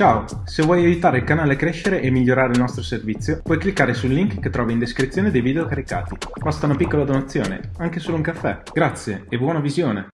Ciao, se vuoi aiutare il canale a crescere e migliorare il nostro servizio, puoi cliccare sul link che trovi in descrizione dei video caricati. Basta una piccola donazione, anche solo un caffè. Grazie e buona visione!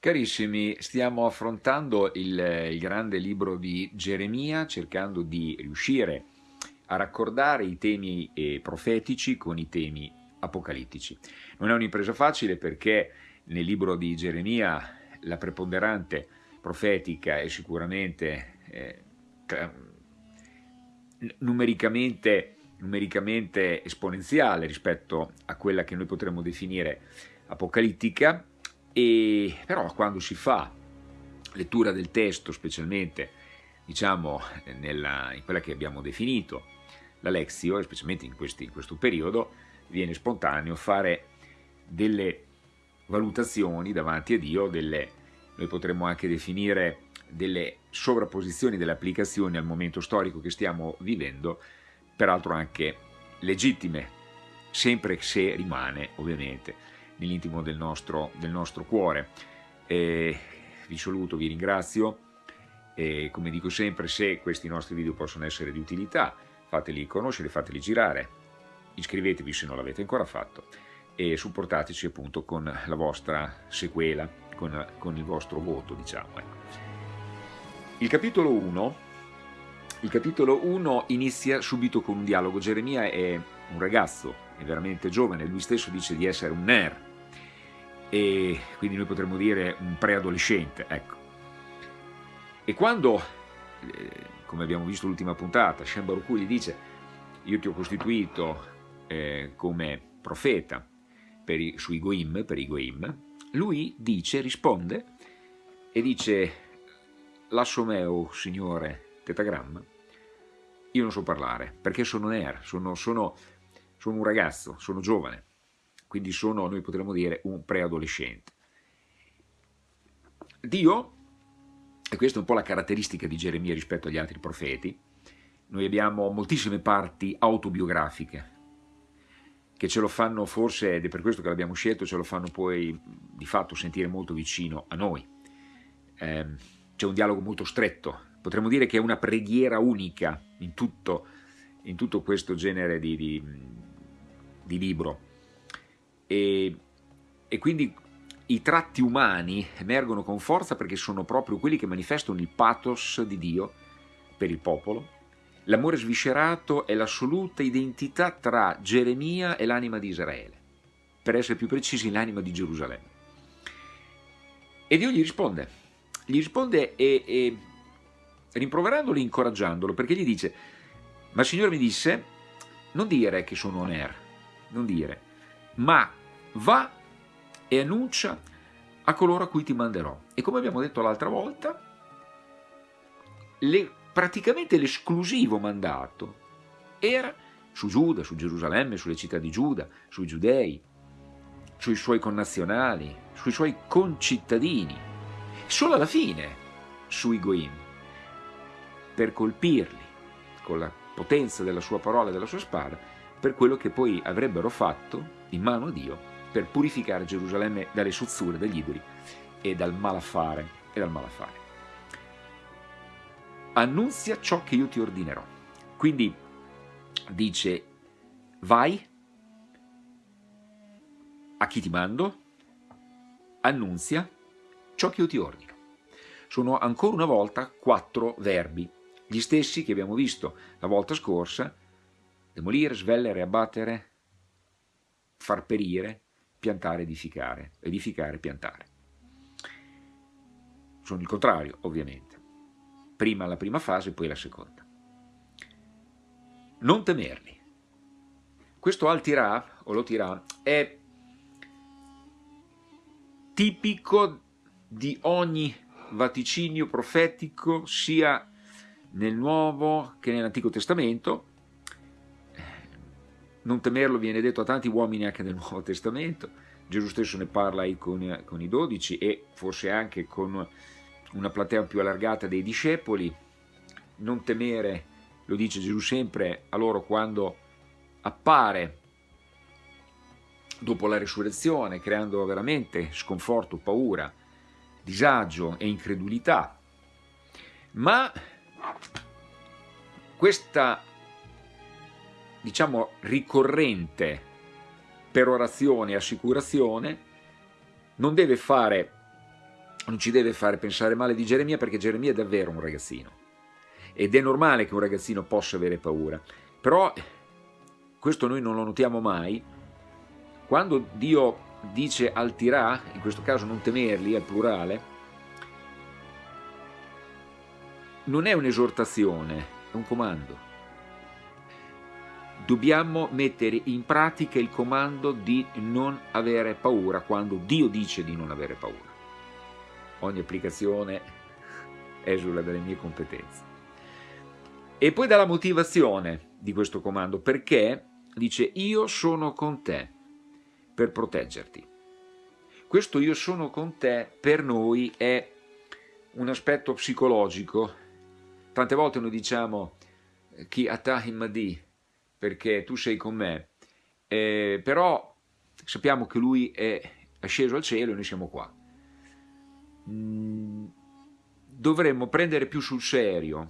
Carissimi, stiamo affrontando il, il grande libro di Geremia, cercando di riuscire a raccordare i temi eh, profetici con i temi apocalittici. Non è un'impresa facile perché nel libro di Geremia la preponderante profetica è sicuramente eh, numericamente, numericamente esponenziale rispetto a quella che noi potremmo definire apocalittica, e però quando si fa lettura del testo, specialmente diciamo nella, in quella che abbiamo definito la Lexio, specialmente in, questi, in questo periodo, viene spontaneo fare delle valutazioni davanti a Dio, delle, noi potremmo anche definire delle sovrapposizioni delle applicazioni al momento storico che stiamo vivendo, peraltro anche legittime, sempre se rimane ovviamente nell'intimo del nostro, del nostro cuore. E vi saluto, vi ringrazio e come dico sempre se questi nostri video possono essere di utilità fateli conoscere, fateli girare, iscrivetevi se non l'avete ancora fatto e supportateci appunto con la vostra sequela, con, con il vostro voto diciamo. Ecco. Il capitolo 1, il capitolo 1 inizia subito con un dialogo. Geremia è un ragazzo, è veramente giovane, lui stesso dice di essere un ner, e quindi noi potremmo dire un preadolescente, ecco. E quando, eh, come abbiamo visto l'ultima puntata, Shem Baruch gli dice io ti ho costituito eh, come profeta per i, sui Goim, per i Goim, lui dice, risponde e dice Lasso meo, signore tetagramma, io non so parlare, perché sono ner, sono, sono, sono un ragazzo, sono giovane, quindi sono, noi potremmo dire, un preadolescente. Dio, e questa è un po' la caratteristica di Geremia rispetto agli altri profeti, noi abbiamo moltissime parti autobiografiche, che ce lo fanno forse, ed è per questo che l'abbiamo scelto, ce lo fanno poi di fatto sentire molto vicino a noi. Eh, c'è un dialogo molto stretto, potremmo dire che è una preghiera unica in tutto, in tutto questo genere di, di, di libro. E, e quindi i tratti umani emergono con forza perché sono proprio quelli che manifestano il pathos di Dio per il popolo. L'amore sviscerato è l'assoluta identità tra Geremia e l'anima di Israele, per essere più precisi l'anima di Gerusalemme. E Dio gli risponde, gli risponde e, e rimproverandolo e incoraggiandolo, perché gli dice, ma il Signore mi disse, non dire che sono Oner, non dire, ma va e annuncia a coloro a cui ti manderò. E come abbiamo detto l'altra volta, le, praticamente l'esclusivo mandato era su Giuda, su Gerusalemme, sulle città di Giuda, sui giudei, sui suoi connazionali, sui suoi concittadini, solo alla fine sui Goim, per colpirli con la potenza della sua parola e della sua spada, per quello che poi avrebbero fatto in mano a Dio per purificare Gerusalemme dalle suzzure degli idoli e dal malaffare. E dal malaffare. Annunzia ciò che io ti ordinerò. Quindi dice, vai, a chi ti mando, annunzia ciò che io ti ordino. Sono ancora una volta quattro verbi, gli stessi che abbiamo visto la volta scorsa, demolire, svellere, abbattere, far perire, piantare, edificare, edificare, piantare. Sono il contrario, ovviamente. Prima la prima fase, poi la seconda. Non temerli. Questo al tirà, o lo tirà, è tipico di ogni vaticinio profetico sia nel Nuovo che nell'Antico Testamento. Non temerlo viene detto a tanti uomini anche nel Nuovo Testamento. Gesù stesso ne parla con, con i dodici e forse anche con una platea più allargata dei discepoli. Non temere, lo dice Gesù sempre a loro quando appare dopo la risurrezione, creando veramente sconforto, paura, disagio e incredulità. Ma questa, diciamo, ricorrente perorazione e assicurazione non deve fare, non ci deve fare pensare male di Geremia perché Geremia è davvero un ragazzino. Ed è normale che un ragazzino possa avere paura, però questo noi non lo notiamo mai, quando Dio dice al tirà, in questo caso non temerli, al plurale, non è un'esortazione, è un comando. Dobbiamo mettere in pratica il comando di non avere paura quando Dio dice di non avere paura. Ogni applicazione esula dalle mie competenze. E poi dalla motivazione di questo comando, perché dice io sono con te per proteggerti. Questo io sono con te per noi è un aspetto psicologico Tante volte noi diciamo chi atahimadi perché tu sei con me, eh, però sappiamo che lui è sceso al cielo e noi siamo qua. Mm, dovremmo prendere più sul serio,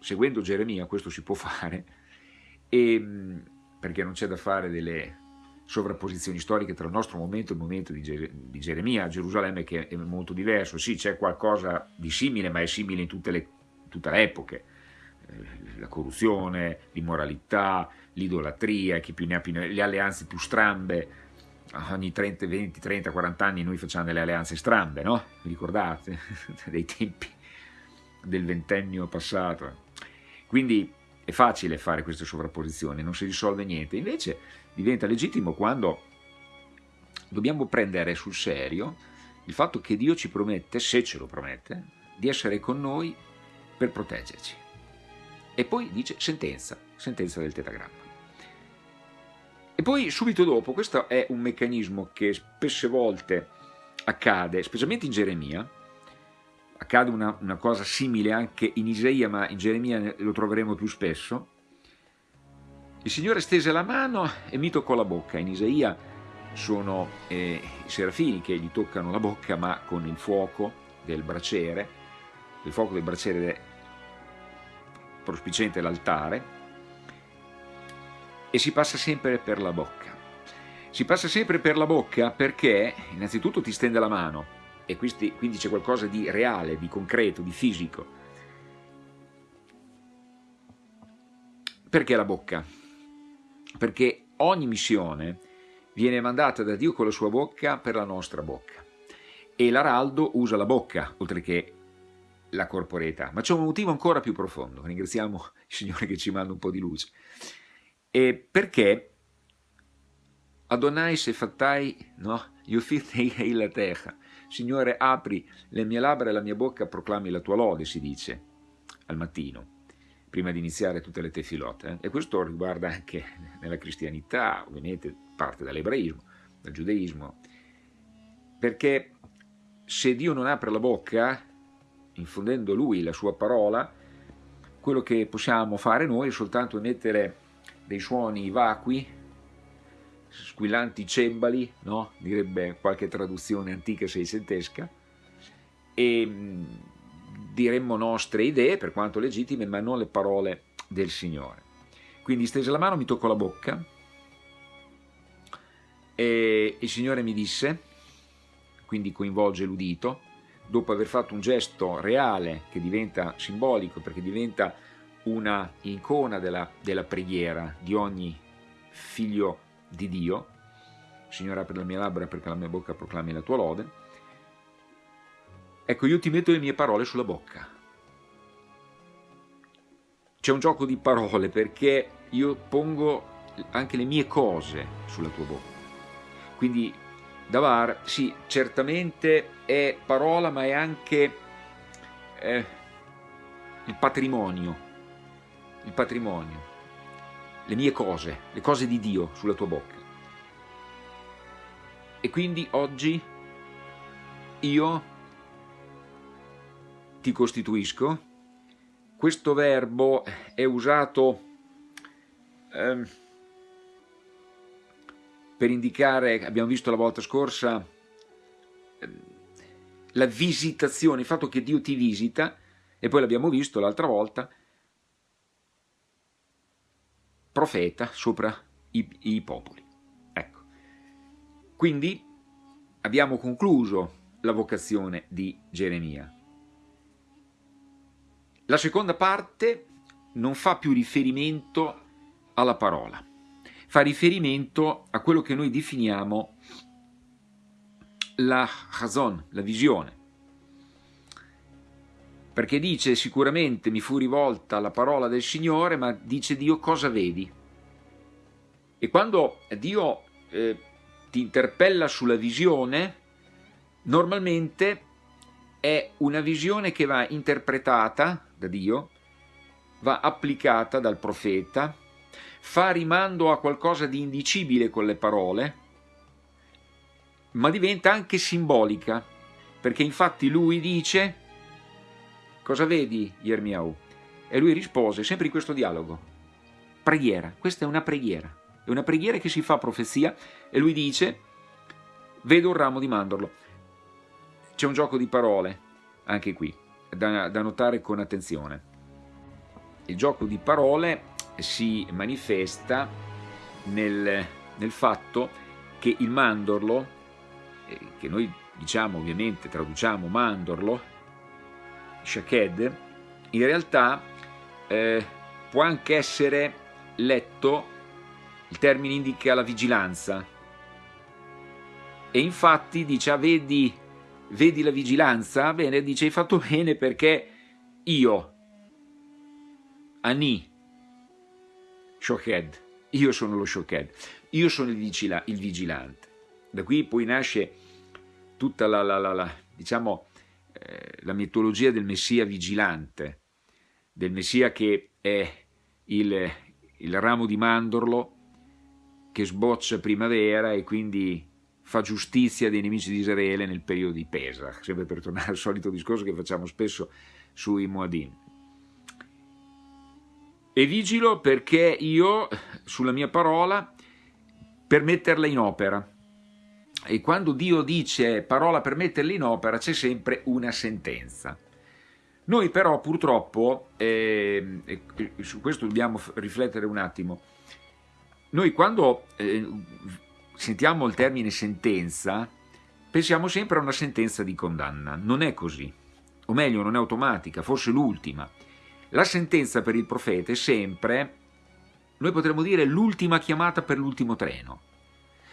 seguendo Geremia, questo si può fare, e, mm, perché non c'è da fare delle sovrapposizioni storiche tra il nostro momento e il momento di, Geremia, Gerusalemme che è molto diverso, sì c'è qualcosa di simile ma è simile in tutte le tutte le epoche, eh, la corruzione, l'immoralità, l'idolatria, le alleanze più strambe, ogni 30, 20, 30, 40 anni noi facciamo delle alleanze strambe, no? Vi ricordate? Dei tempi del ventennio passato. Quindi è facile fare queste sovrapposizioni, non si risolve niente, invece diventa legittimo quando dobbiamo prendere sul serio il fatto che Dio ci promette, se ce lo promette, di essere con noi per proteggerci. E poi dice sentenza, sentenza del tetagramma. E poi subito dopo, questo è un meccanismo che spesse volte accade, specialmente in Geremia, accade una, una cosa simile anche in Isaia, ma in Geremia lo troveremo più spesso, il Signore stese la mano e mi toccò la bocca. In Isaia sono eh, i serafini che gli toccano la bocca, ma con il fuoco del braciere, il fuoco del braciere prospiciente l'altare, e si passa sempre per la bocca. Si passa sempre per la bocca perché innanzitutto ti stende la mano e quindi c'è qualcosa di reale, di concreto, di fisico. Perché la bocca? Perché ogni missione viene mandata da Dio con la sua bocca per la nostra bocca. E l'araldo usa la bocca, oltre che la corporeità, ma c'è un motivo ancora più profondo, ringraziamo il Signore che ci manda un po' di luce, e perché Adonai se fattai, no? Yufitei la terra, Signore apri le mie labbra e la mia bocca proclami la tua lode, si dice al mattino, prima di iniziare tutte le tefilote, eh? e questo riguarda anche nella cristianità, ovviamente parte dall'ebraismo, dal giudaismo, perché se Dio non apre la bocca, infondendo lui la sua parola, quello che possiamo fare noi è soltanto emettere dei suoni vacui, squillanti cembali, no? direbbe qualche traduzione antica seicentesca, e mm, diremmo nostre idee, per quanto legittime, ma non le parole del Signore. Quindi stese la mano, mi toccò la bocca, e il Signore mi disse, quindi coinvolge l'udito, dopo aver fatto un gesto reale che diventa simbolico perché diventa una icona della, della preghiera di ogni figlio di Dio, Signore apri la mia labbra perché la mia bocca proclami la tua lode, ecco io ti metto le mie parole sulla bocca. C'è un gioco di parole perché io pongo anche le mie cose sulla tua bocca. Quindi Davar, sì, certamente è parola, ma è anche eh, il patrimonio, il patrimonio, le mie cose, le cose di Dio sulla tua bocca. E quindi oggi io ti costituisco. Questo verbo è usato... Eh, per indicare, abbiamo visto la volta scorsa, ehm, la visitazione, il fatto che Dio ti visita, e poi l'abbiamo visto l'altra volta, profeta sopra i, i popoli. Ecco. Quindi abbiamo concluso la vocazione di Geremia. La seconda parte non fa più riferimento alla parola, fa riferimento a quello che noi definiamo la chazon, la visione. Perché dice sicuramente mi fu rivolta la parola del Signore, ma dice Dio cosa vedi? E quando Dio eh, ti interpella sulla visione, normalmente è una visione che va interpretata da Dio, va applicata dal profeta, fa rimando a qualcosa di indicibile con le parole, ma diventa anche simbolica, perché infatti lui dice, cosa vedi Yermiau? E lui rispose, sempre in questo dialogo, preghiera, questa è una preghiera, è una preghiera che si fa profezia, e lui dice, vedo un ramo di mandorlo. C'è un gioco di parole, anche qui, da, da notare con attenzione. Il gioco di parole si manifesta nel, nel fatto che il mandorlo, eh, che noi diciamo ovviamente, traduciamo mandorlo, shaked, in realtà eh, può anche essere letto, il termine indica la vigilanza, e infatti dice, ah, vedi, vedi la vigilanza? Bene, dice, hai fatto bene perché io, Ani, Shoked, io sono lo Shoked, io sono il, vigila il vigilante. Da qui poi nasce tutta la, la, la, la diciamo, eh, la mitologia del Messia vigilante, del Messia che è il, il ramo di mandorlo che sboccia primavera e quindi fa giustizia dei nemici di Israele nel periodo di Pesach, sempre per tornare al solito discorso che facciamo spesso sui Moadim. E vigilo perché io, sulla mia parola, per metterla in opera. E quando Dio dice parola per metterla in opera c'è sempre una sentenza. Noi però purtroppo, eh, su questo dobbiamo riflettere un attimo, noi quando eh, sentiamo il termine sentenza, pensiamo sempre a una sentenza di condanna. Non è così, o meglio non è automatica, forse l'ultima. La sentenza per il profeta è sempre, noi potremmo dire, l'ultima chiamata per l'ultimo treno.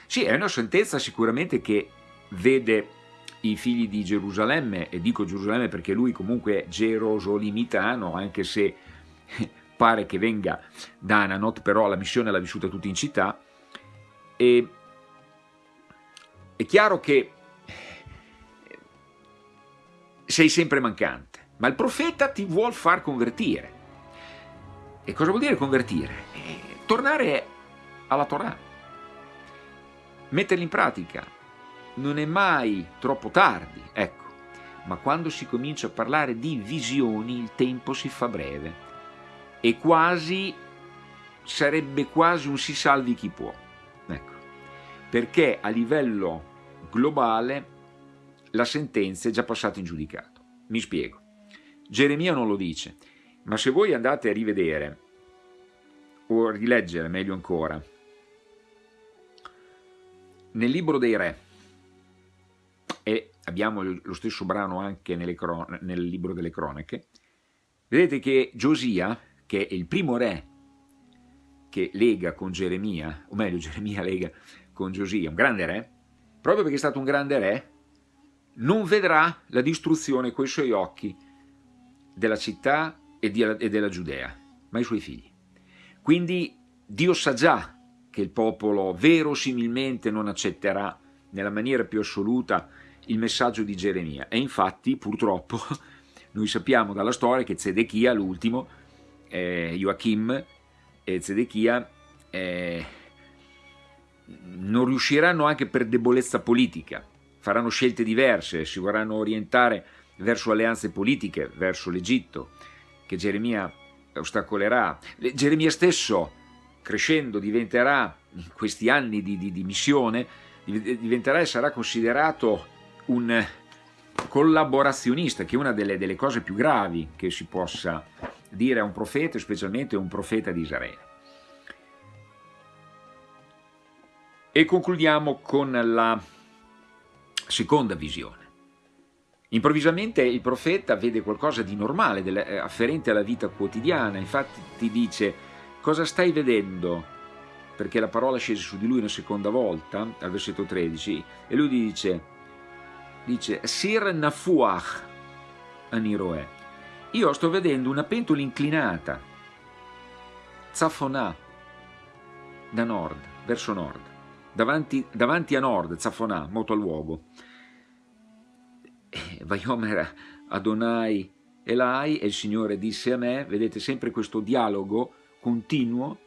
Sì, è una sentenza sicuramente che vede i figli di Gerusalemme, e dico Gerusalemme perché lui comunque è gerosolimitano, anche se pare che venga da Ananot, però la missione l'ha vissuta tutta in città, e è chiaro che sei sempre mancante, ma il profeta ti vuol far convertire. E cosa vuol dire convertire? Eh, tornare alla Torah, metterla in pratica. Non è mai troppo tardi, ecco, ma quando si comincia a parlare di visioni il tempo si fa breve e quasi sarebbe quasi un si salvi chi può perché a livello globale la sentenza è già passata in giudicato. Mi spiego. Geremia non lo dice, ma se voi andate a rivedere o a rileggere meglio ancora nel libro dei re e abbiamo lo stesso brano anche nel libro delle cronache vedete che Giosia che è il primo re che lega con Geremia o meglio Geremia lega con Giosia, un grande re, proprio perché è stato un grande re, non vedrà la distruzione coi suoi occhi della città e, della Giudea, ma i suoi figli. Quindi Dio sa già che il popolo verosimilmente non accetterà nella maniera più assoluta il messaggio di Geremia e infatti purtroppo noi sappiamo dalla storia che Zedechia, l'ultimo, eh, Joachim e Zedechia eh, non riusciranno anche per debolezza politica, faranno scelte diverse, si vorranno orientare verso alleanze politiche, verso l'Egitto, che Geremia ostacolerà. Geremia stesso, crescendo, diventerà, in questi anni di, di, di missione, diventerà e sarà considerato un collaborazionista, che è una delle, delle cose più gravi che si possa dire a un profeta, specialmente a un profeta di Israele. E concludiamo con la seconda visione. Improvvisamente il profeta vede qualcosa di normale, eh, afferente alla vita quotidiana, infatti ti dice cosa stai vedendo? Perché la parola scese su di lui una seconda volta, al versetto 13, e lui dice, dice Sir Nafuach Aniroe, io sto vedendo una pentola inclinata, Zafonà, da nord, verso nord, davanti, davanti a nord, Zafonà, moto al luogo. Vaiomer Adonai Elai e il Signore disse a me, vedete sempre questo dialogo continuo,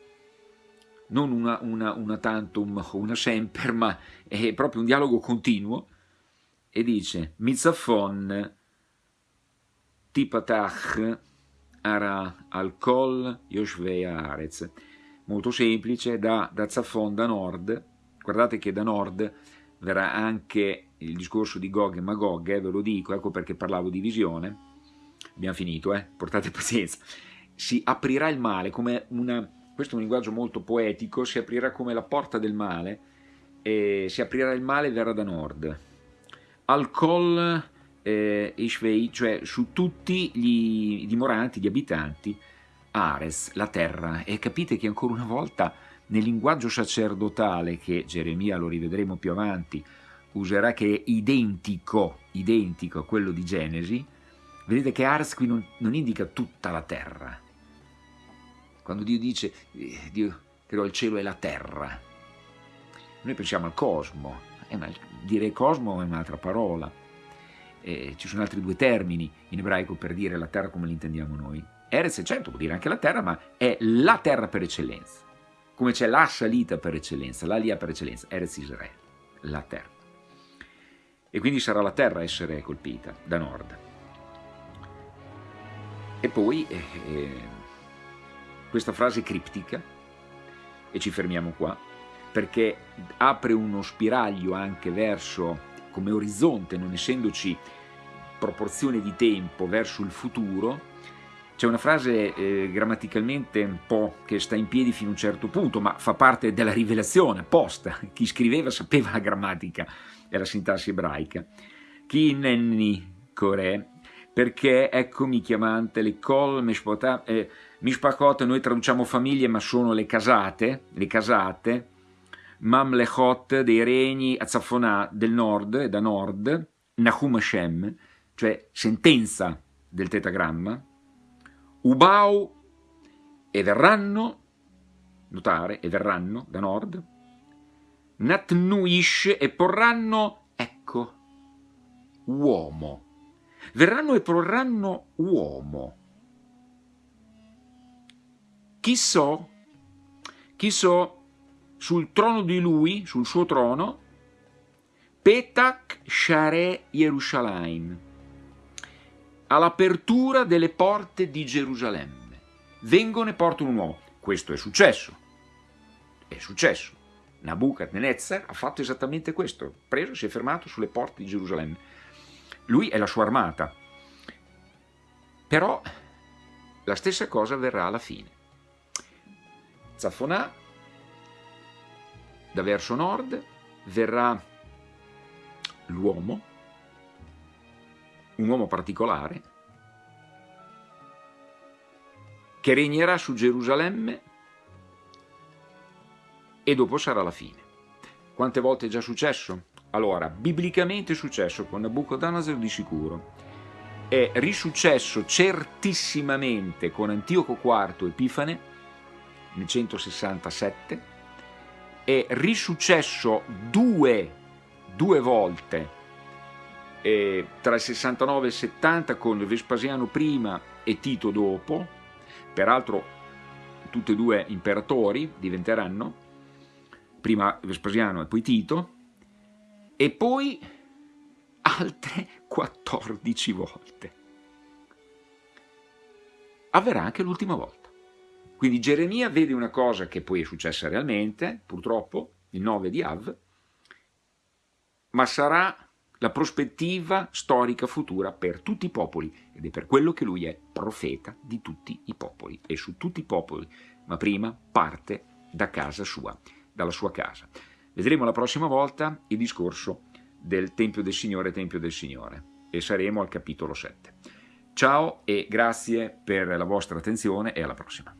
non una, una, una tantum o una semper, ma è proprio un dialogo continuo, e dice, Mizafon tipatach ara al kol yoshvei arez. Molto semplice, da, da Zafon, da nord, guardate che da nord verrà anche il discorso di Gog e Magog, eh, ve lo dico, ecco perché parlavo di visione, abbiamo finito, eh, portate pazienza, si aprirà il male come una, questo è un linguaggio molto poetico, si aprirà come la porta del male, e si aprirà il male verrà da nord. Al Kol eh, Ishvei, cioè su tutti gli dimoranti, gli abitanti, Ares, la terra, e capite che ancora una volta nel linguaggio sacerdotale, che Geremia lo rivedremo più avanti, userà che è identico, identico a quello di Genesi, vedete che Ars qui non, non indica tutta la terra. Quando Dio dice, eh, Dio creò il cielo e la terra, noi pensiamo al cosmo, eh, ma dire cosmo è un'altra parola. Eh, ci sono altri due termini in ebraico per dire la terra come l'intendiamo noi. Erez, certo, vuol dire anche la terra, ma è la terra per eccellenza. Come c'è la salita per eccellenza, la lia per eccellenza, Erez Israele, la terra e quindi sarà la terra a essere colpita da nord. E poi eh, eh, questa frase criptica, e ci fermiamo qua, perché apre uno spiraglio anche verso, come orizzonte, non essendoci proporzione di tempo, verso il futuro, c'è una frase eh, grammaticalmente un po' che sta in piedi fino a un certo punto, ma fa parte della rivelazione apposta. Chi scriveva sapeva la grammatica è la sintassi ebraica. Chi nenni core, perché eccomi chiamante le kol mishpakot, eh, mishpakot noi traduciamo famiglie ma sono le casate, le casate, mamlechot dei regni azzafonà del nord, da nord, Nahum Hashem, cioè sentenza del tetagramma, Ubau e verranno, notare, e verranno da nord, Natnuish e porranno, ecco, uomo. Verranno e porranno uomo. Chi so, chi so, sul trono di lui, sul suo trono, Petak Share Yerushalayim, all'apertura delle porte di Gerusalemme. Vengono e portano un uomo. Questo è successo. È successo. Nabucodonosor ha fatto esattamente questo, preso, si è fermato sulle porte di Gerusalemme. Lui è la sua armata. Però la stessa cosa avverrà alla fine. Zafonà, da verso nord, verrà l'uomo, un uomo particolare, che regnerà su Gerusalemme e dopo sarà la fine. Quante volte è già successo? Allora, biblicamente è successo con Nabucodonosor di sicuro, è risuccesso certissimamente con Antioco IV Epifane nel 167, è risuccesso due, due volte eh, tra il 69 e il 70 con Vespasiano prima e Tito dopo, peraltro tutti e due imperatori diventeranno, prima Vespasiano e poi Tito, e poi altre 14 volte. Avverrà anche l'ultima volta. Quindi Geremia vede una cosa che poi è successa realmente, purtroppo, il 9 di Av, ma sarà la prospettiva storica futura per tutti i popoli ed è per quello che lui è profeta di tutti i popoli e su tutti i popoli, ma prima parte da casa sua dalla sua casa. Vedremo la prossima volta il discorso del Tempio del Signore, Tempio del Signore e saremo al capitolo 7. Ciao e grazie per la vostra attenzione e alla prossima.